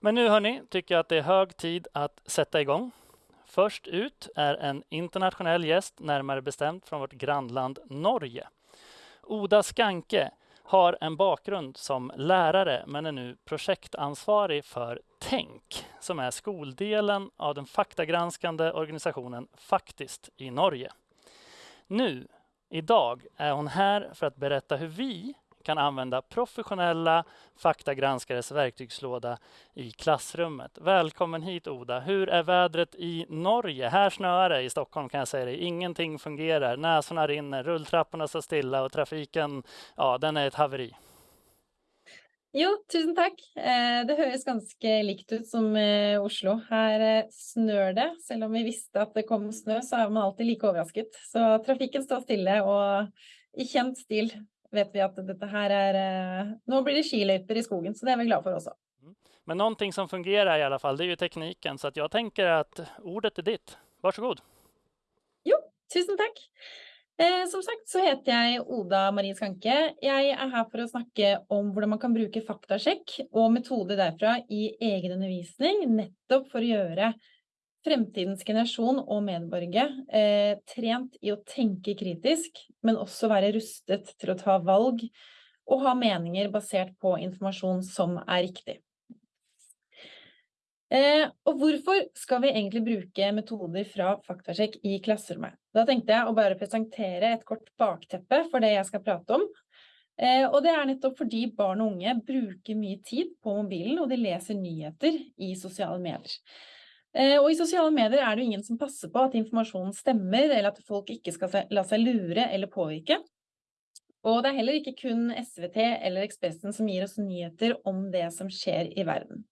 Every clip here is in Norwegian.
Men nu hörni, tycker jag att det är hög tid att sätta igång. Först ut är en internationell gäst, närmare bestämt från vårt grannland Norge. Oda Skanke har en bakgrund som lärare men är nu projektansvarig för Tänk som är skoldelen av den faktagranskande organisationen Faktiskt i Norge. Nu, idag, är hon här för att berätta hur vi kan använda professionella faktagranskares verktygslåda i klassrummet. Välkommen hit Oda. Hur är vädret i Norge? Här snöar det i Stockholm kan jag säga dig. Ingenting fungerar. Näsorna rinner, rulltrapporna står stilla och trafiken, ja, den är ett haveri. Jo, tusen takk. Eh, det høres ganske likt ut som eh, Oslo. Her eh, snør det. Selv om vi visste at det kom snø, så er man alltid like overrasket. Så trafikken står stille, og i kjent stil vet vi at dette her er eh, Nå blir det skiløyper i skogen, så det er vi glad for også. Mm. Men noe som fungerer, i alle fall, det er jo teknikken. så jeg tenker at att ordet er ditt. Varsågod. Jo, tusen takk. Eh, som sagt så heter jeg Oda Marie Skanke. Jeg er her for å snakke om hvordan man kan bruke faktasjekk og metoder derfra i egen undervisning, nettopp for å göra fremtidens generasjon og medborgere eh, trent i å tenke kritisk, men også være rustet til å ta valg og ha meninger basert på informasjon som er riktig. Eh, og hvorfor skal vi egentlig bruke metoder fra faktasjekk i klasserommet? Da tenkte jeg å bare presentere et kort bakteppe for det jeg skal prate om. Eh, og det er nettopp fordi barn og unge bruker mye tid på mobilen, og de leser nyheter i sosiale medier. Eh, og i sosiale medier er det ingen som passer på at informasjonen stemmer, eller at folk ikke skal la seg lure eller påvirke. Og det er heller ikke kun SVT eller Ekspressen som gir oss nyheter om det som skjer i verden.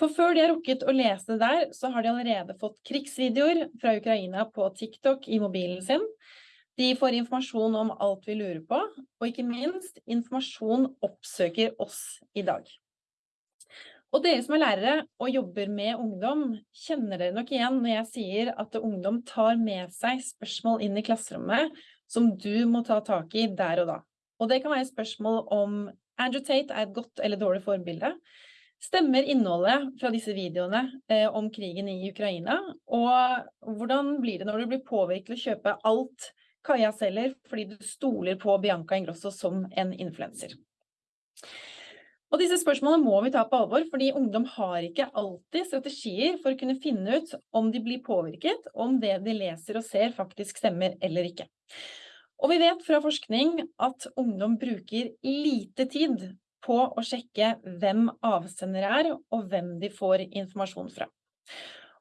For før de har rukket å lese det der, så har de allerede fått krigsvideoer fra Ukraina på TikTok i mobilen sin. De får informasjon om alt vi lurer på, og ikke minst, informasjon oppsøker oss i dag. Og dere som er lærere og jobber med ungdom, kjenner dere nok igjen når jeg sier at ungdom tar med seg spørsmål inn i klasserommet som du må ta tak i der og da. Og det kan være spørsmål om Andrew Tate er et godt eller dårlig forbilde. Stemmer innholdet fra disse videoene eh, om krigen i Ukraina? Og hvordan blir det når du blir påvirket til å kjøpe alt Kaja selger fordi du stoler på Bianca Ingrosso som en influenser? Og disse spørsmålene må vi ta på alvor, fordi ungdom har ikke alltid strategier for å kunne finne ut om de blir påvirket, om det de leser og ser faktisk stemmer eller ikke. Og vi vet fra forskning at ungdom bruker lite tid på å sjekke hvem avsendere er, og hvem de får informasjon fra.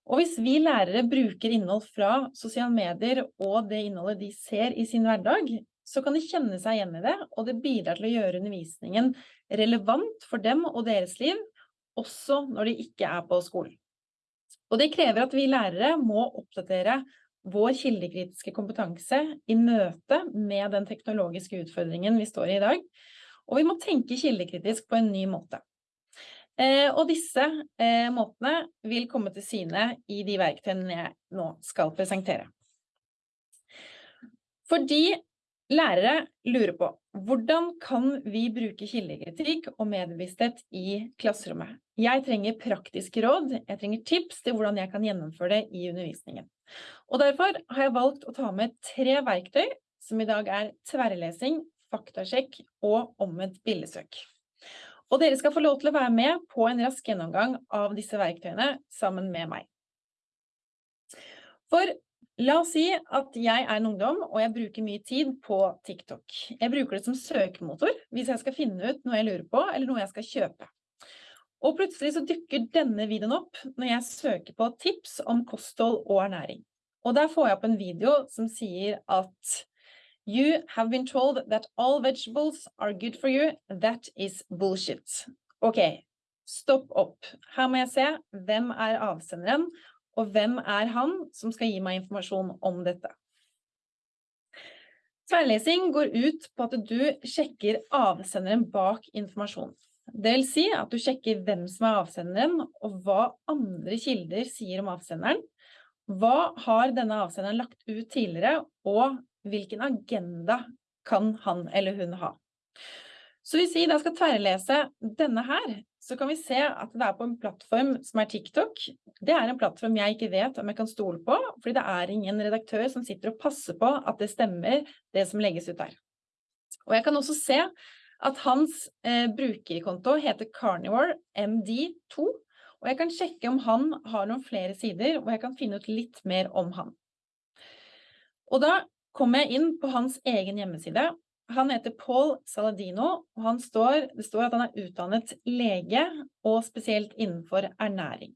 Og hvis vi lærere bruker innhold fra sosiale medier og det innholdet de ser i sin hverdag, så kan de kjenne seg igjen i det, og det bidrar til å gjøre undervisningen relevant for dem og deres liv, også når de ikke er på skolen. Og det krever at vi lærere må oppdatere vår kildekritiske kompetanse i møte med den teknologiske utfordringen vi står i i dag, og vi må tenke kildekritisk på en ny måte. Eh, og disse eh, måtene vil komme til syne i de verktøyene jeg nå skal presentere. Fordi Lærere lurer på hvordan kan vi bruke kildekritikk og medbevissthet i klasserommet? Jeg trenger praktiske råd, jeg trenger tips til hvordan jeg kan gjennomføre det i undervisningen. Og derfor har jeg valgt å ta med tre verktøy som i dag er tverrlesing, faktasjekk og omvendt bildesøk. Og dere skal få lov til å være med på en rask gjennomgang av disse verktøyene sammen med meg. For La oss si at jeg er en ungdom, og jeg bruker mye tid på TikTok. Jeg bruker det som søkemotor hvis jeg skal finne ut noe jeg lurer på, eller noe jeg skal kjøpe. Og plutselig så dukker denne videoen opp når jeg søker på tips om kosthold og ernæring. Og der får jeg opp en video som sier at You have been told that all vegetables are good for you. That is bullshit. Ok, stopp opp. Her må jeg se hvem er avsenderen, og hvem er han som skal gi meg informasjon om dette? Tverrlesing går ut på at du sjekker avsenderen bak informasjon. Det vil si at du sjekker hvem som er avsenderen, og hva andre kilder sier om avsenderen. Hva har denne avsenderen lagt ut tidligere, og hvilken agenda kan han eller hun ha? Så hvis vi da skal tverrlese denne her, så kan vi se at det er på en plattform som er TikTok. Det er en plattform jeg ikke vet om jeg kan stole på, fordi det er ingen redaktør som sitter og passer på at det stemmer, det som legges ut der. Og jeg kan også se at hans eh, brukerkonto heter Carnivore MD2, og jeg kan sjekke om han har noen flere sider, og jeg kan finne ut litt mer om han. Og da kommer jeg inn på hans egen hjemmeside. Han heter Paul Saladino, og står, det står at han er utdannet lege, og spesielt innenfor ernæring.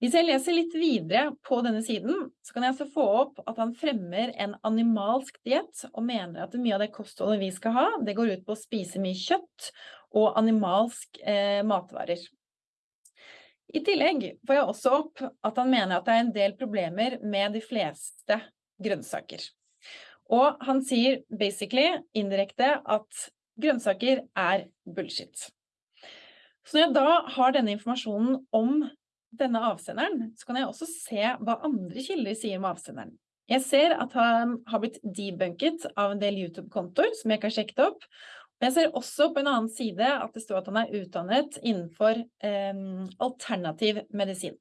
Hvis jeg leser litt videre på denne siden, så kan jeg altså få opp at han fremmer en animalsk diett, og mener at mye av det kostholdet vi skal ha, det går ut på å spise mye kjøtt og animalsk eh, matvarer. I tillegg får jeg også opp at han mener at det er en del problemer med de fleste grønnsaker. Og han sier basically, indirekte, at grønnsaker er bullshit. Så når jeg da har denne informasjonen om denne avsenderen, så kan jeg også se hva andre kilder sier om avsenderen. Jeg ser at han har blitt debunket av en del YouTube-kontoer som jeg ikke har sjekket opp, men jeg ser også på en annen side at det står at han er utdannet innenfor eh, alternativ medisin.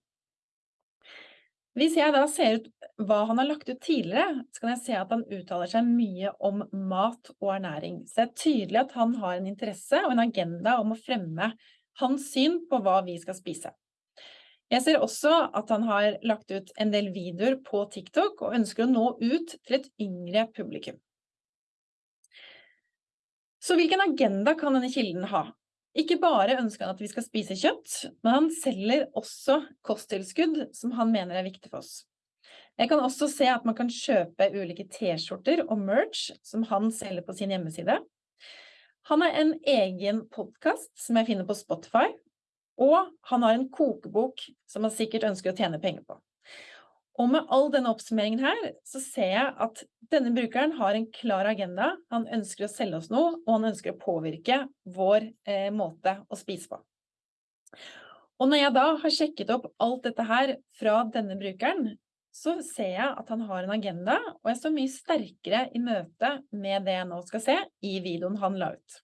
Hvis jeg da ser ut hva han har lagt ut tidligere, så kan jeg se at han uttaler seg mye om mat og ernæring. Så det er tydelig at han har en interesse og en agenda om å fremme hans syn på hva vi skal spise. Jeg ser også at han har lagt ut en del videoer på TikTok og ønsker å nå ut til et yngre publikum. Så hvilken agenda kan denne kilden ha? Ikke bare ønsker han at vi skal spise kjøtt, men han selger også kosttilskudd som han mener er viktig for oss. Jeg kan også se at man kan kjøpe ulike t-skjorter og merch som han selger på sin hjemmeside. Han har en egen podcast som jeg finner på Spotify, og han har en kokebok som han sikkert ønsker å tjene penger på. Og med all denne oppsummeringen her, så ser jeg at denne brukeren har en klar agenda. Han ønsker å selge oss noe, og han ønsker å påvirke vår eh, måte å spise på. Og når jeg da har sjekket opp alt dette her fra denne brukeren, så ser jeg at han har en agenda, og jeg står mye sterkere i møte med det jeg nå skal se i videoen han la ut.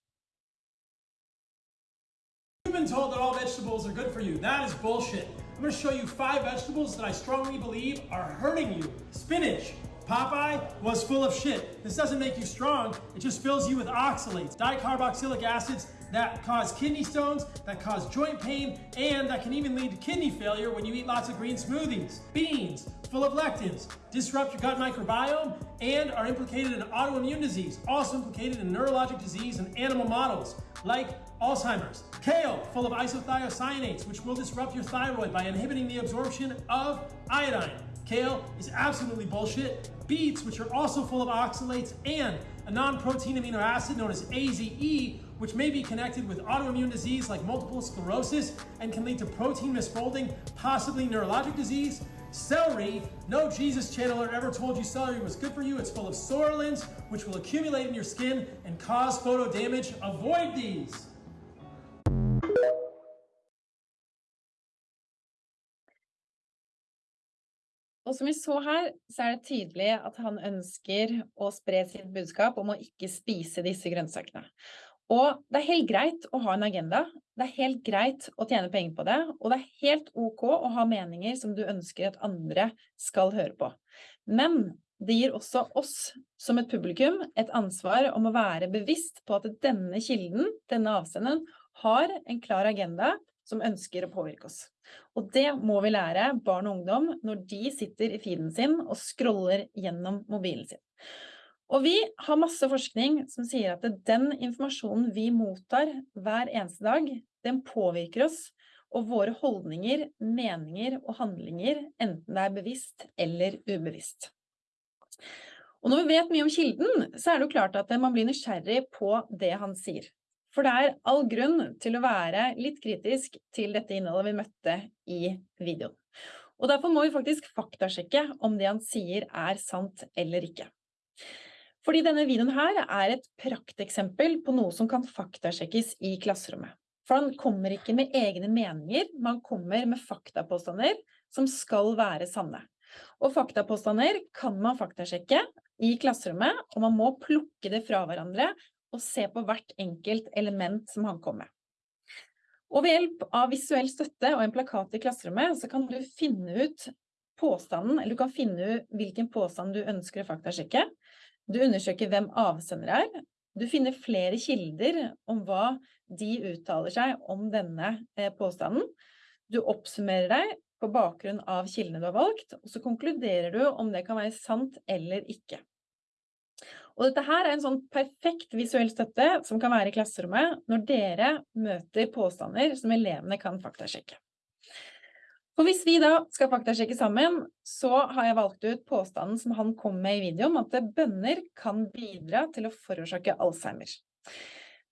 You've been told that all vegetables are good for you. That is bullshit. I'm to show you five vegetables that I strongly believe are hurting you. Spinach. Popeye was full of shit. This doesn't make you strong, it just fills you with oxalates, dicarboxylic acids that cause kidney stones, that cause joint pain, and that can even lead to kidney failure when you eat lots of green smoothies. Beans, full of lectins, disrupt your gut microbiome, and are implicated in autoimmune disease, also implicated in neurologic disease in animal models, like Alzheimer's. Kale, full of isothiocyanates, which will disrupt your thyroid by inhibiting the absorption of iodine. Kale is absolutely bullshit. Beets, which are also full of oxalates, and a non-protein amino acid known as AZE, which may be connected with autoimmune disease like multiple sclerosis and can lead to protein misfolding, possibly neurologic disease. Celery, no Jesus channeler ever told you celery was good for you. It's full of psoralins, which will accumulate in your skin and cause photo damage. Avoid these. Og som vi så her, så er det tydelig at han ønsker å spre sitt budskap om å ikke spise disse grønnsakene. Og det er helt greit å ha en agenda, det er helt greit å tjene penger på det, og det er helt ok å ha meninger som du ønsker at andre skal høre på. Men det gir også oss som et publikum et ansvar om å være bevisst på at denne kilden, denne avsenderen, har en klar agenda som ønsker å påvirke oss. Og det må vi lære barn og ungdom når de sitter i feeden sin og scroller gjennom mobilen sin. Og vi har masse forskning som sier at den informasjonen vi mottar hver eneste dag, den påvirker oss og våre holdninger, meninger og handlinger, enten det er bevisst eller ubevisst. Og når vi vet mye om kilden, så er det jo klart at man blir nysgjerrig på det han sier. For det er all grunn til å være litt kritisk til dette innholdet vi møtte i videoen. Og derfor må vi faktisk faktasjekke om det han sier er sant eller ikke. Fordi denne videoen her er et prakteksempel på noe som kan faktasjekkes i klasserommet. For han kommer ikke med egne meninger, man kommer med faktapåstander som skal være sanne. Og faktapåstander kan man faktasjekke i klasserommet, og man må plukke det fra hverandre og se på hvert enkelt element som han kom med. Og ved hjelp av visuell støtte og en plakat i klasserommet, så kan du finne ut påstanden, eller du kan finne ut hvilken påstand du ønsker å faktasjekke. Du undersøker hvem avsender er. Du finner flere kilder om hva de uttaler seg om denne eh, påstanden. Du oppsummerer deg på bakgrunn av kildene du har valgt, og så konkluderer du om det kan være sant eller ikke. Og dette her er en sånn perfekt visuell støtte som kan være i klasserommet når dere møter påstander som elevene kan faktasjekke. Og hvis vi da skal faktasjekke sammen, så har jeg valgt ut påstanden som han kom med i videoen, at bønner kan bidra til å forårsake Alzheimer.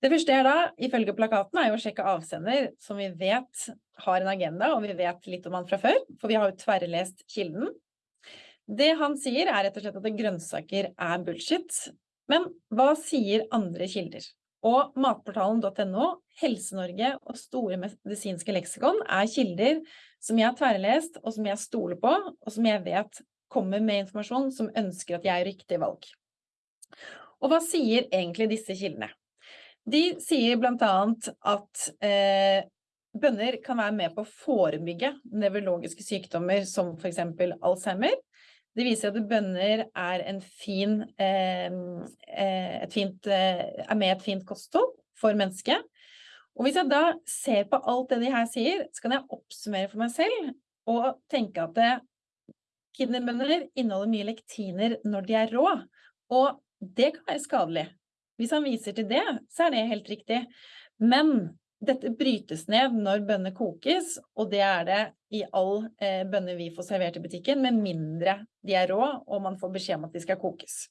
Det første er da, ifølge plakaten, er jo å sjekke avsender, som vi vet har en agenda, og vi vet litt om han fra før, for vi har jo tverrlest kilden. Det han sier er rett og slett at grønnsaker er bullshit. Men hva sier andre kilder? Og matportalen.no, Helse-Norge og Store medisinske leksikon er kilder som jeg har tverrlest, og som jeg stoler på, og som jeg vet kommer med informasjon som ønsker at jeg gjør riktig valg. Og hva sier egentlig disse kildene? De sier annet at eh, bønner kan være med på å forebygge nevrologiske sykdommer som eksempel Alzheimer, det viser at bønner er, fin, eh fint, eh, er med et fint kosthold for mennesket. Og hvis jeg da ser på alt det de her sier, så kan jeg oppsummere for meg selv og tenke at eh, kidneybønner inneholder mye lektiner når de er rå, og det kan være skadelig. Hvis han viser til det, så er det helt riktig. Men dette brytes ned når bønner kokes, og det er det i all eh, bønner vi får servert i butikken, med mindre de er rå og man får beskjed om at de skal kokes.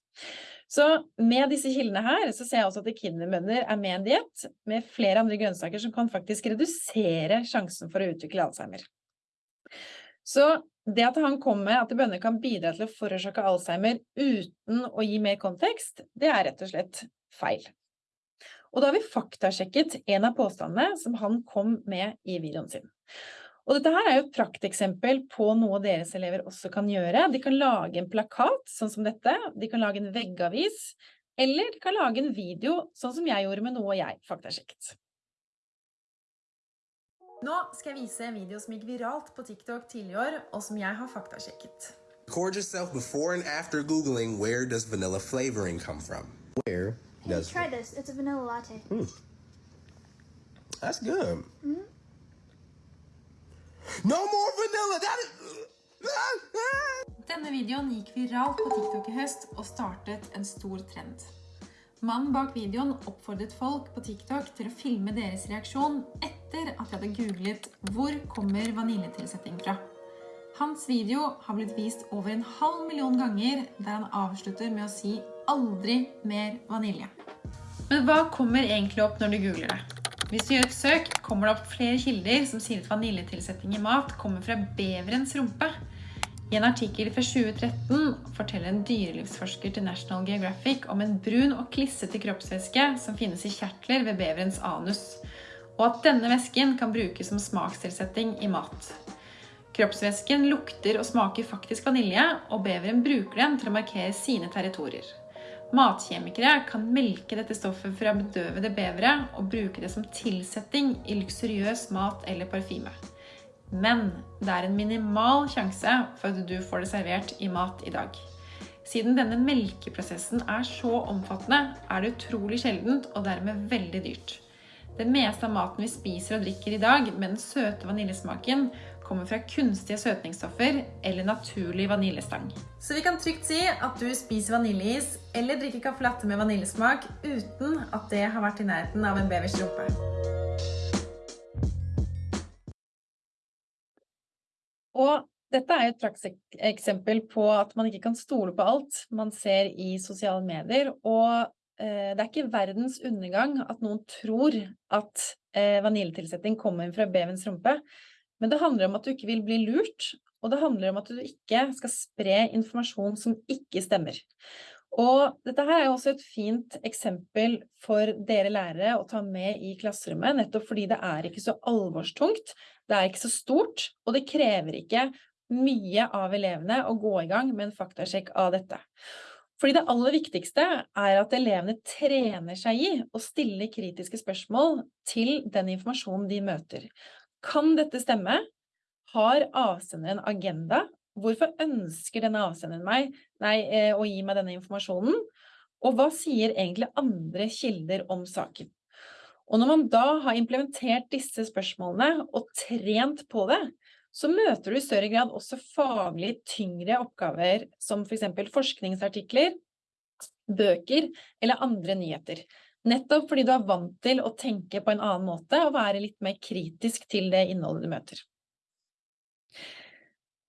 Så med disse kildene her, så ser jeg også at kinderbønner er med i en diett med flere andre grønnsaker som kan faktisk redusere sjansen for å utvikle Alzheimer. Så det at han kom med at bønner kan bidra til å forårsake Alzheimer uten å gi mer kontekst, det er rett og slett feil. Og da har vi faktasjekket en av påstandene som han kom med i videoen sin. Og dette her er jo et prakteksempel på noe deres elever også kan gjøre. De kan lage en plakat, sånn som dette. De kan lage en veggavis. Eller de kan lage en video, sånn som jeg gjorde med noe jeg faktasjekket. Nå skal jeg vise en video som gikk viralt på TikTok tidligere år, og som jeg har faktasjekket. Record yourself before and after Googling where does vanilla flavoring come from. Where Hey, try this. It's a vanilla latte. Mm. That's good. Mm -hmm. No more vanilla! That is... Denne videoen gikk viralt på TikTok i høst og startet en stor trend. Mannen bak videoen oppfordret folk på TikTok til å filme deres reaksjon etter at de hadde googlet 'Hvor kommer vaniljetilsetting fra?' Hans video har blitt vist over en halv million ganger, der han avslutter med å si 'aldri mer vanilje'. Men hva kommer egentlig opp når du googler det? Hvis du gjør et søk, kommer det opp flere kilder som sier at vaniljetilsetting i mat kommer fra beverens rumpe. I en artikkel fra 2013 forteller en dyrelivsforsker til National Geographic om en brun og klissete kroppsvæske som finnes i kjertler ved beverens anus, og at denne væsken kan brukes som smakstilsetting i mat. Kroppsvæsken lukter og smaker faktisk vanilje, og beveren bruker den til å markere sine territorier. Matkjemikere kan melke dette stoffet fra bedøvede bevere og bruke det som tilsetting i luksuriøs mat eller parfyme. Men det er en minimal sjanse for at du får det servert i mat i dag. Siden denne melkeprosessen er så omfattende, er det utrolig sjeldent og dermed veldig dyrt. Det meste av maten vi spiser og drikker i dag med den søte vaniljesmaken, kommer fra kunstige søtningsstoffer eller naturlig vaniljestang. Så vi kan trygt si at du spiser vaniljeis eller drikker caffè latte med vaniljesmak uten at det har vært i nærheten av en bevers rumpe. Og dette er et prakseksempel på at man ikke kan stole på alt man ser i sosiale medier. Og Eh, det er ikke verdens undergang at noen tror at eh, vaniljetilsetting kommer fra bevens rumpe, men det handler om at du ikke vil bli lurt, og det handler om at du ikke skal spre informasjon som ikke stemmer. Og dette her er også et fint eksempel for dere lærere å ta med i klasserommet, nettopp fordi det er ikke så alvorstungt, det er ikke så stort, og det krever ikke mye av elevene å gå i gang med en faktasjekk av dette. Fordi det aller viktigste er at elevene trener seg i å stille kritiske spørsmål til den informasjonen de møter. Kan dette stemme? Har avsenderen en agenda? Hvorfor ønsker denne avsenderen meg nei, eh, å gi meg denne informasjonen? Og hva sier egentlig andre kilder om saken? Og når man da har implementert disse spørsmålene og trent på det, så møter du i større grad også faglig tyngre oppgaver som for eksempel forskningsartikler, bøker eller andre nyheter. Nettopp fordi du er vant til å tenke på en annen måte og være litt mer kritisk til det innholdet du møter.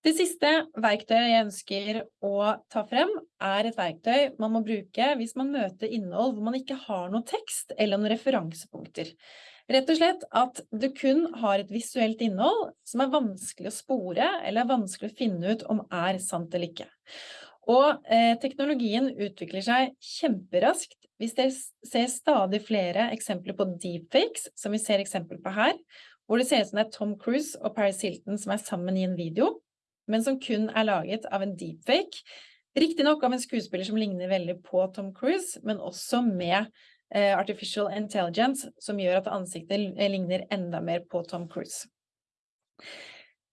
Det siste verktøyet jeg ønsker å ta frem er et verktøy man må bruke hvis man møter innhold hvor man ikke har noe tekst eller noen referansepunkter. Rett og slett at du kun har et visuelt innhold som er vanskelig å spore eller er vanskelig å finne ut om er sant eller ikke. Og eh, teknologien utvikler seg kjemperaskt. Dere ser stadig flere eksempler på deepfakes, som vi ser eksempel på her, hvor det ser ut som det er Tom Cruise og Paris Hilton som er sammen i en video, men som kun er laget av en deepfake. Riktignok av en skuespiller som ligner veldig på Tom Cruise, men også med Eh, artificial intelligence, som gjør at ansiktet ligner enda mer på Tom Cruise.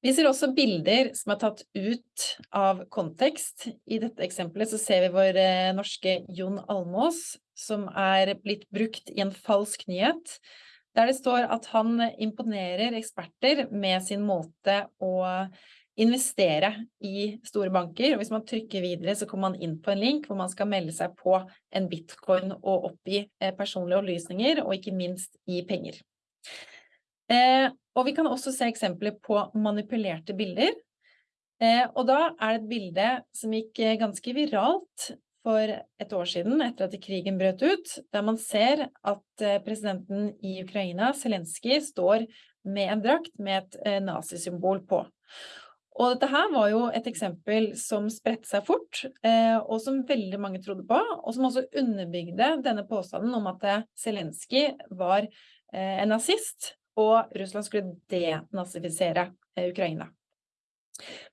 Vi ser også bilder som er tatt ut av kontekst. I dette eksempelet så ser vi vår eh, norske Jon Almås, som er blitt brukt i en falsk nyhet, der det står at han imponerer eksperter med sin måte å investere i store banker. Og hvis man trykker videre, så kommer man inn på en link hvor man skal melde seg på en bitcoin og oppgi eh, personlige opplysninger, og ikke minst gi penger. Eh, og vi kan også se eksempler på manipulerte bilder. Eh, og da er det et bilde som gikk eh, ganske viralt for et år siden, etter at krigen brøt ut, der man ser at eh, presidenten i Ukraina, Zelenskyj, står med en drakt med et nazisymbol på. Og dette her var jo et eksempel som spredte seg fort, og som veldig mange trodde på, og som også underbygde denne påstanden om at Zelenskyj var en nazist, og Russland skulle denazifisere Ukraina.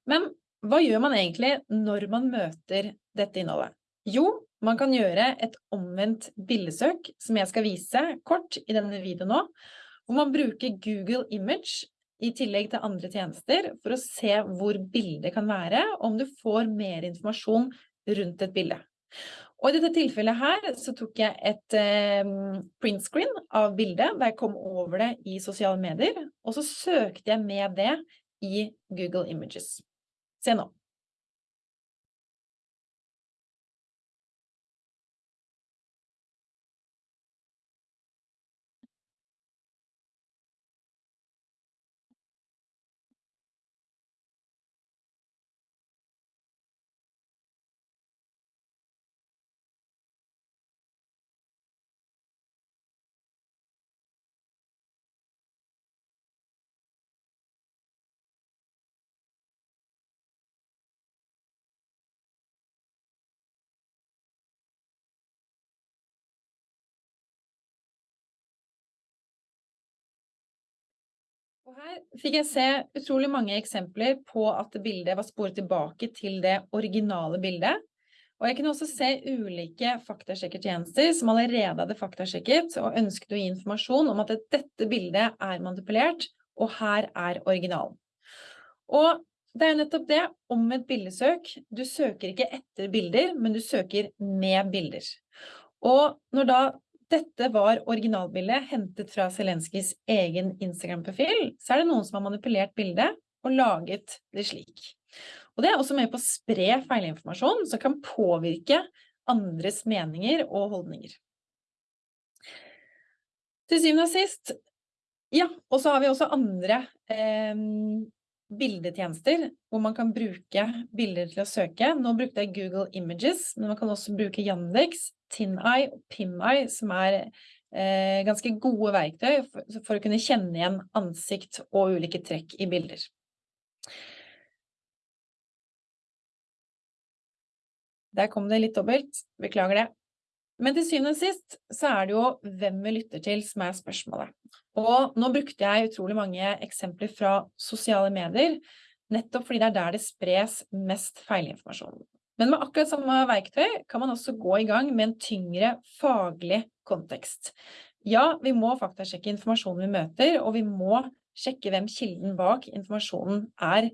Men hva gjør man egentlig når man møter dette innholdet? Jo, man kan gjøre et omvendt bildesøk, som jeg skal vise kort i denne videoen nå, hvor man bruker Google Image i tillegg til andre tjenester for å se hvor bildet kan være, og om du får mer informasjon rundt et bilde. Og i dette tilfellet her så tok jeg et eh, printscreen av bildet da jeg kom over det i sosiale medier, og så søkte jeg med det i Google Images. Se nå. Og her fikk jeg se utrolig mange eksempler på at bildet var sporet tilbake til det originale bildet. Og jeg kunne også se ulike faktasjekkertjenester som allerede hadde faktasjekket og ønsket å gi informasjon om at dette bildet er manipulert, og her er originalen. Og det er nettopp det, om et bildesøk. Du søker ikke etter bilder, men du søker med bilder. Og når da dette var originalbildet hentet fra Zelenskyjs egen Instagram-profil, så er det noen som har manipulert bildet og laget det slik. Og det er også med på å spre feilinformasjon som kan påvirke andres meninger og holdninger. Til syvende og sist, ja, og så har vi også andre eh, bildetjenester hvor man kan bruke bilder til å søke. Nå brukte jeg Google Images, men man kan også bruke Yandex, TinEye og PimEye, som er eh, ganske gode verktøy for, for, å kunne kjenne igjen ansikt og ulike trekk i bilder. Der kom det litt dobbelt, beklager det. Men til syvende og sist så er det jo hvem vi lytter til som er spørsmålet. Og nå brukte jeg utrolig mange eksempler fra sosiale medier, nettopp fordi det er der det spres mest feilinformasjon. Men med akkurat samme verktøy kan man også gå i gang med en tyngre faglig kontekst. Ja, vi må faktasjekke informasjonen vi møter, og vi må sjekke hvem kilden bak informasjonen er.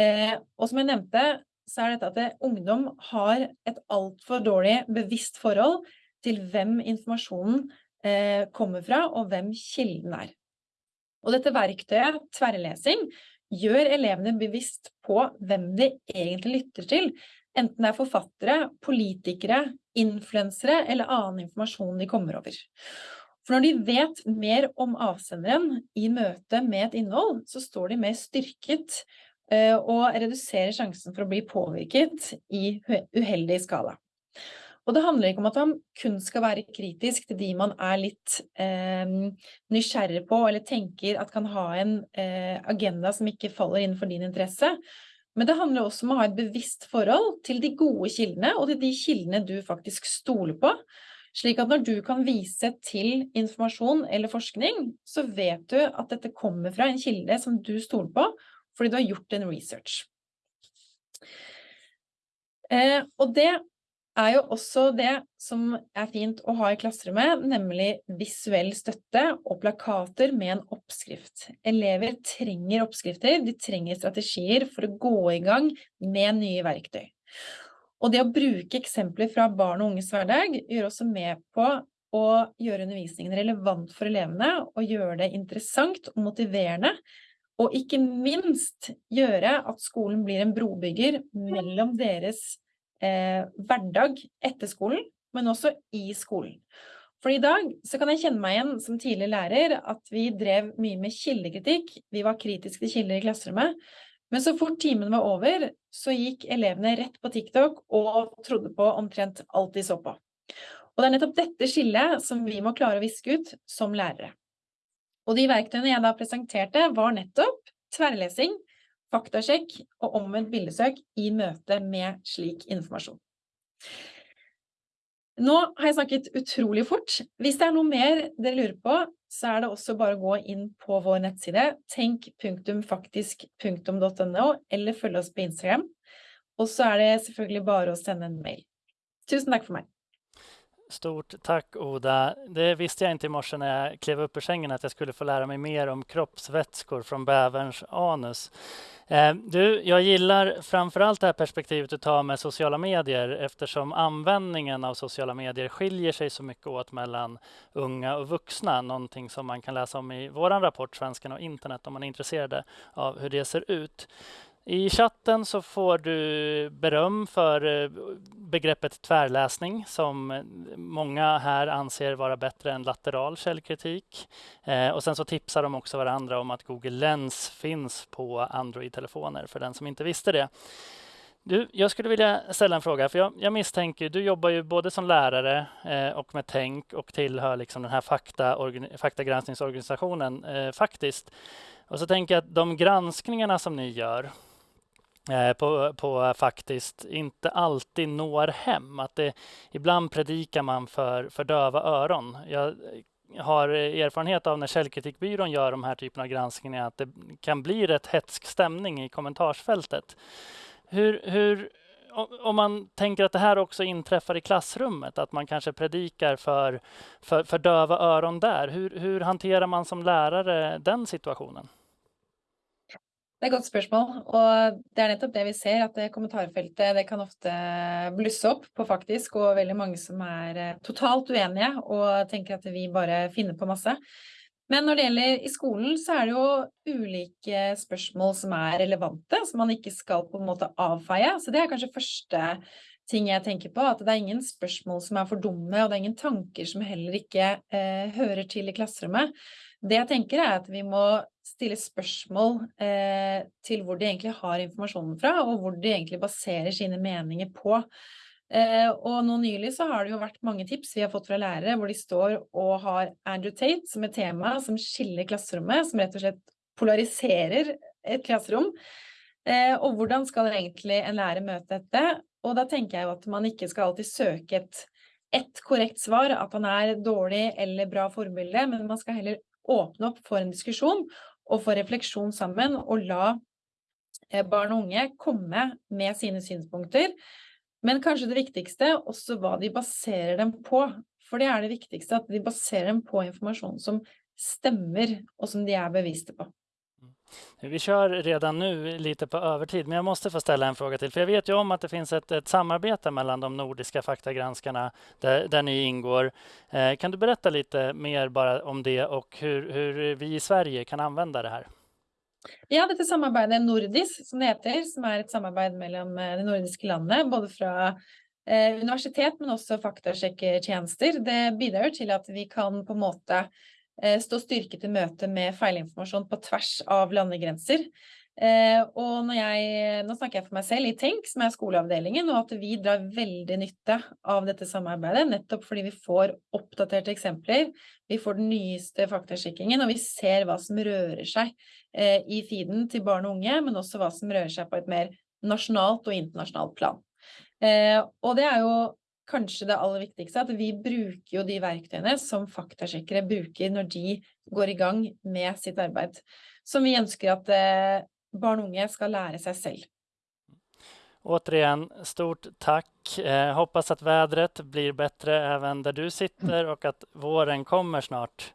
Eh, og som jeg nevnte, så er dette at det, ungdom har et altfor dårlig bevisst forhold til hvem informasjonen eh, kommer fra, og hvem kilden er. Og dette verktøyet, tverrlesing, gjør elevene bevisst på hvem de egentlig lytter til, enten det er forfattere, politikere, influensere eller annen informasjon de kommer over. For når de vet mer om avsenderen i møte med et innhold, så står de mer styrket eh, og reduserer sjansen for å bli påvirket i uheldig skala. Og det handler ikke om at man kun skal være kritisk til de man er litt eh, nysgjerrig på, eller tenker at kan ha en eh, agenda som ikke faller innenfor din interesse. Men det handler også om å ha et bevisst forhold til de gode kildene, og til de kildene du faktisk stoler på. Slik at når du kan vise til informasjon eller forskning, så vet du at dette kommer fra en kilde som du stoler på, fordi du har gjort en research. Eh, og det er jo også det som er fint å ha i klasserommet, nemlig visuell støtte og plakater med en oppskrift. Elever trenger oppskrifter, de trenger strategier for å gå i gang med nye verktøy. Og det å bruke eksempler fra barn og unges hverdag gjør også med på å gjøre undervisningen relevant for elevene, og gjøre det interessant og motiverende, og ikke minst gjøre at skolen blir en brobygger mellom deres eh, hverdag etter skolen, men også i skolen. For i dag så kan jeg kjenne meg igjen som tidligere lærer at vi drev mye med kildekritikk, vi var kritiske til kilder i klasserommet, men så fort timen var over, så gikk elevene rett på TikTok og trodde på omtrent alt de så på. Og det er nettopp dette skillet som vi må klare å viske ut som lærere. Og de verktøyene jeg da presenterte, var nettopp tverrlesing, faktasjekk og omvendt bildesøk i møte med slik informasjon. Nå har jeg snakket utrolig fort. Hvis det er noe mer dere lurer på, så er det også bare å gå inn på vår nettside tenk.faktisk.no, eller følge oss på Instagram. Og så er det selvfølgelig bare å sende en mail. Tusen takk for meg. Stort tack Oda. Det visste jag inte i morse när jag klev upp ur sängen att jag skulle få lära mig mer om kroppsvätskor från bäverns anus. Eh, du, jag gillar framförallt det här perspektivet du tar med sociala medier eftersom användningen av sociala medier skiljer sig så mycket åt mellan unga och vuxna. Någonting som man kan läsa om i vår rapport Svenskan och internet om man är intresserad av hur det ser ut. I chatten så får du beröm för eh, begreppet tvärläsning som många här anser vara bättre än lateral källkritik. Eh, och sen så tipsar de också varandra om att Google Lens finns på Android-telefoner för den som inte visste det. Du, jag skulle vilja ställa en fråga, för jag, jag misstänker, du jobbar ju både som lärare eh, och med tänk och tillhör liksom den här fakta, faktagranskningsorganisationen eh, faktiskt. Och så tänker jag att de granskningarna som ni gör, Eh, på, på, faktiskt inte alltid når hem. Att det, ibland predikar man för, för döva öron. Jag har erfarenhet av när Källkritikbyrån gör de här typen av granskningar att det kan bli rätt hetsk stämning i kommentarsfältet. Hur, hur, om man tänker att det här också inträffar i klassrummet, att man kanske predikar för, för, för döva öron där. Hur, hur hanterar man som lärare den situationen? Det er et godt spørsmål, og det er nettopp det vi ser, at det kommentarfeltet det kan ofte blusse opp på faktisk, og veldig mange som er eh, totalt uenige og tenker at vi bare finner på masse. Men når det gjelder i skolen, så er det jo ulike spørsmål som er relevante, som man ikke skal på en måte avfeie. Så det er kanskje første ting jeg tenker på, at det er ingen spørsmål som er for dumme, og det er ingen tanker som heller ikke eh, hører til i klasserommet. Det jeg tenker er at vi må stille spørsmål eh, til hvor de egentlig har informasjonen fra, og hvor de egentlig baserer sine meninger på. Eh, og nå nylig så har det jo vært mange tips vi har fått fra lærere, hvor de står og har Andrew Tate som et tema som skiller klasserommet, som rett og slett polariserer et klasserom. Eh, og hvordan skal egentlig en lærer møte dette? Og da tenker jeg jo at man ikke skal alltid søke et, et korrekt svar, at han er dårlig eller bra forbilde, men man skal heller åpne opp for en diskusjon og få refleksjon sammen, og la eh, barn og unge komme med sine synspunkter. Men kanskje det viktigste også hva de baserer dem på. For det er det viktigste, at de baserer dem på informasjon som stemmer, og som de er bevisste på. Vi kör redan nu lite på övertid, men jag måste få ställa en fråga till. För jag vet ju om att det finns ett, ett samarbete mellan de nordiska faktagranskarna där, där ni ingår. Eh, kan du berätta lite mer bara om det och hur, hur vi i Sverige kan använda det här? Ja, dette samarbeidet Nordis, som det heter, som er et samarbeid mellom eh, de nordiske landene, både fra eh, universitet, men også faktasjekkertjenester, det bidrar til at vi kan på en måte stå styrket i møte med feilinformasjon på tvers av landegrenser. Eh, og når jeg, nå snakker jeg for meg selv i Tenk, som er skoleavdelingen, og at vi drar veldig nytte av dette samarbeidet, nettopp fordi vi får oppdaterte eksempler, vi får den nyeste faktasjekkingen, og vi ser hva som rører seg eh, i feeden til barn og unge, men også hva som rører seg på et mer nasjonalt og internasjonalt plan. Og det er jo kanskje det aller viktigste, at vi bruker jo de verktøyene som faktasjekkere bruker når de går i gang med sitt arbeid. Som vi ønsker at eh, barn og unge skal lære seg selv. Återigen, stort takk. Eh, hoppas att vädret blir bättre även där du sitter och att våren kommer snart.